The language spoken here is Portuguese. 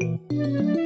Música